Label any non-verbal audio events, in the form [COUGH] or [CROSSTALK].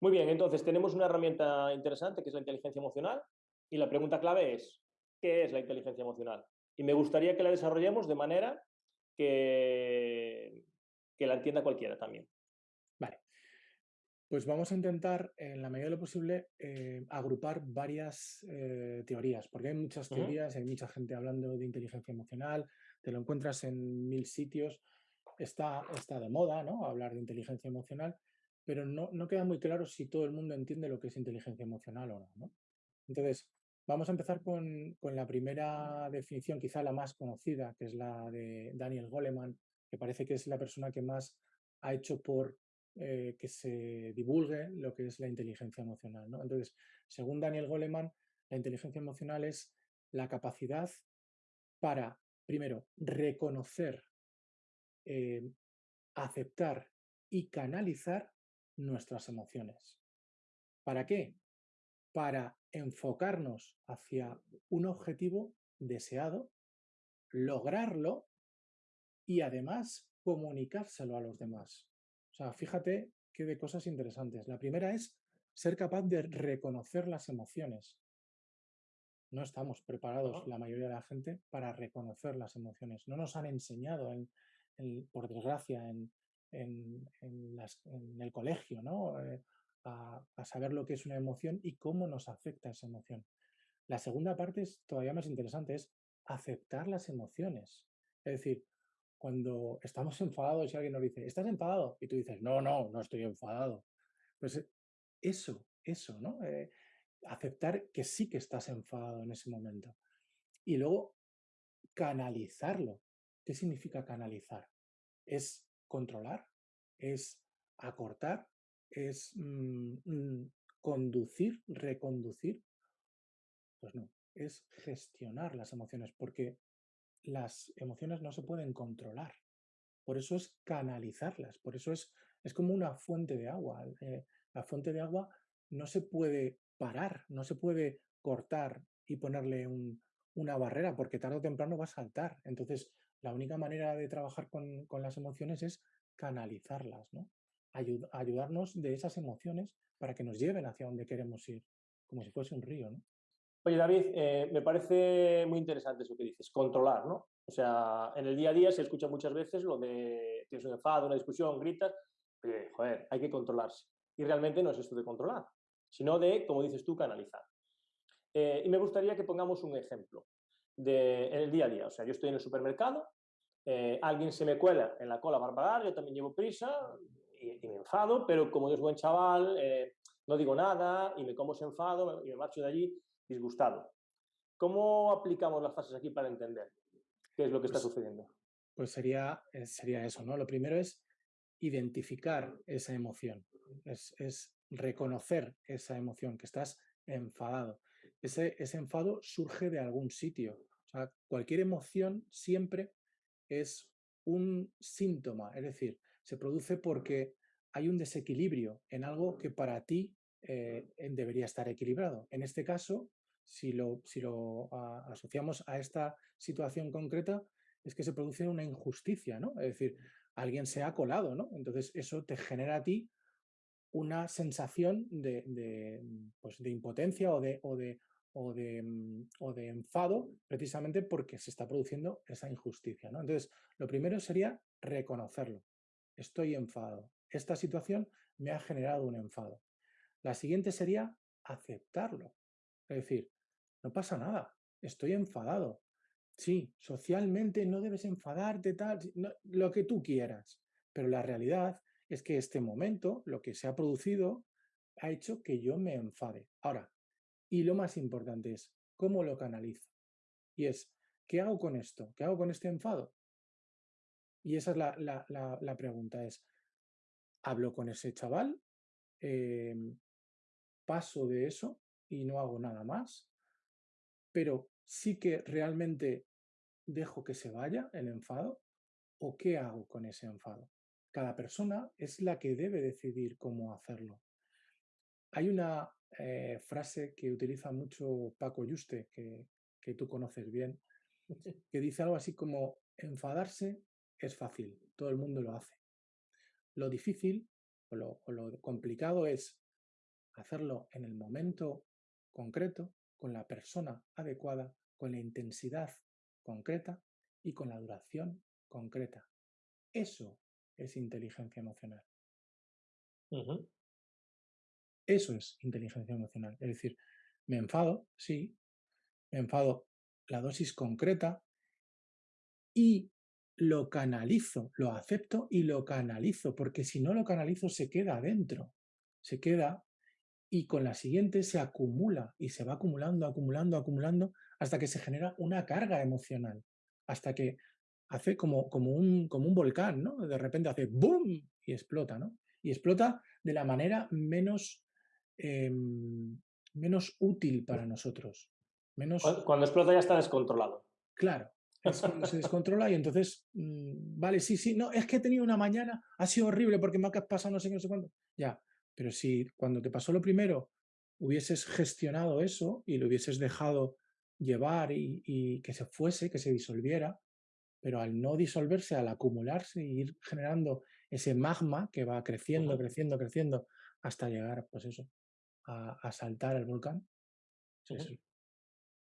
Muy bien, entonces tenemos una herramienta interesante que es la inteligencia emocional y la pregunta clave es, ¿qué es la inteligencia emocional? Y me gustaría que la desarrollemos de manera que, que la entienda cualquiera también. Vale. Pues vamos a intentar, en la medida de lo posible, eh, agrupar varias eh, teorías, porque hay muchas teorías, hay mucha gente hablando de inteligencia emocional, te lo encuentras en mil sitios, está, está de moda, ¿no? Hablar de inteligencia emocional, pero no, no queda muy claro si todo el mundo entiende lo que es inteligencia emocional o no. Entonces, vamos a empezar con, con la primera definición, quizá la más conocida, que es la de Daniel Goleman, que parece que es la persona que más ha hecho por eh, que se divulgue lo que es la inteligencia emocional. Entonces, según Daniel Goleman, la inteligencia emocional es la capacidad para, primero, reconocer, eh, aceptar y canalizar nuestras emociones. ¿Para qué? Para enfocarnos hacia un objetivo deseado, lograrlo y además comunicárselo a los demás. O sea, fíjate qué de cosas interesantes. La primera es ser capaz de reconocer las emociones. No estamos preparados, la mayoría de la gente, para reconocer las emociones. No nos han enseñado, en- en- por desgracia, en, en- el colegio, ¿no? Eh, a, a saber lo que es una emoción y cómo nos afecta esa emoción. La segunda parte es todavía más interesante, es aceptar las emociones. Es decir, cuando estamos [LAUGHS] enfadados y alguien nos dice, ¿estás enfadado? Y tú dices, no, no, no estoy enfadado. Pues eh, eso, eso, ¿no? Eh, aceptar que sí que estás enfadado en ese momento. Y luego canalizarlo. ¿Qué significa canalizar? Es controlar, es acortar, es mm, mm, conducir, reconducir. Pues no, es gestionar las emociones, porque las emociones no se pueden controlar. Por eso es canalizarlas, por eso es, es como una fuente de agua. eh, la fuente de agua no se puede parar, no se puede cortar y ponerle un- una barrera, porque tarde o temprano va a saltar. Entonces, la única manera de trabajar con, con las emociones es canalizarlas, ¿no? Ayud- ayudarnos de esas emociones para que nos lleven hacia donde queremos ir, como si fuese un río, ¿no? Oye, David, eh, me parece muy interesante eso que dices, controlar, ¿no? O sea, en el día a día se escucha muchas veces lo de tienes un enfado, una discusión, gritas, oye, joder, hay que controlarse. Y realmente no es esto de controlar, sino de, como dices tú, canalizar. Eh, y me gustaría que pongamos un ejemplo de, en el día a día. O sea, yo estoy en el supermercado, eh, alguien se me cuela en la cola para pagar, yo también llevo prisa y, y me enfado, pero como yo soy buen chaval, eh, no digo nada y me como ese enfado y me marcho de allí disgustado. ¿Cómo aplicamos las fases aquí para entender qué es lo que está Pues, sucediendo? pues sería, eh, sería eso, ¿no? Lo primero es identificar esa emoción, es, es reconocer esa emoción, que estás enfadado. Ese, ese enfado surge de algún sitio. O sea, cualquier emoción siempre es un síntoma, es decir, se produce porque hay un desequilibrio en algo que para ti eh, debería estar equilibrado. En este caso, si lo, si lo a, asociamos a esta situación concreta, es que se produce una injusticia, ¿no? Es decir, alguien se ha colado, ¿no? Entonces eso te genera a ti una sensación de, de, pues de impotencia o de, o, o, mm, o de enfado precisamente porque se está produciendo esa injusticia. ¿no? Entonces, lo primero sería reconocerlo. Estoy enfadado. Esta situación me ha generado un enfado. La siguiente sería aceptarlo. Es decir, no pasa nada, estoy enfadado. Sí, socialmente no debes enfadarte, tal, lo que tú quieras, pero la realidad es que este momento, lo que se ha producido, ha hecho que yo me enfade. Ahora, y lo más importante es, ¿cómo lo canalizo? Y es, ¿qué hago con esto? ¿Qué hago con este enfado? Y esa es la, pregunta, es, ¿hablo con ese chaval? Eh, ¿Paso de eso y no hago nada más? Pero sí que realmente dejo que se vaya el enfado o qué hago con ese enfado. Cada persona es la que debe decidir cómo hacerlo. Hay una eh, frase que utiliza mucho Paco Yuste, que, que tú conoces bien, que dice algo así como, enfadarse es fácil, todo el mundo lo hace. Lo difícil o lo, o lo complicado es hacerlo en el momento concreto, con la persona adecuada, con la intensidad concreta y con la duración concreta. Eso es inteligencia emocional. Eso es inteligencia emocional. Es decir, me enfado, sí, me enfado la dosis concreta y lo canalizo, lo acepto y lo canalizo, porque si no lo canalizo se queda adentro, se queda y con la siguiente se acumula y se va acumulando, acumulando, acumulando hasta que se genera una carga emocional, hasta que hace como, como, un, como un volcán, ¿no? De repente hace ¡boom! y explota, ¿no? Y explota de la manera menos, em, menos útil para nosotros. Menos... Cuando explota ya está descontrolado. Claro, se descontrola y entonces, mm, vale, sí, sí, no, es que he tenido una mañana, ha sido horrible porque me ha pasado no sé qué, no sé cuándo. Ya, pero si cuando te pasó lo primero hubieses gestionado eso y lo hubieses dejado llevar y, que se fuese, que se disolviera, pero al no disolverse, al acumularse y ir generando ese magma que va creciendo, creciendo, creciendo, hasta llegar, pues eso, a, saltar el volcán,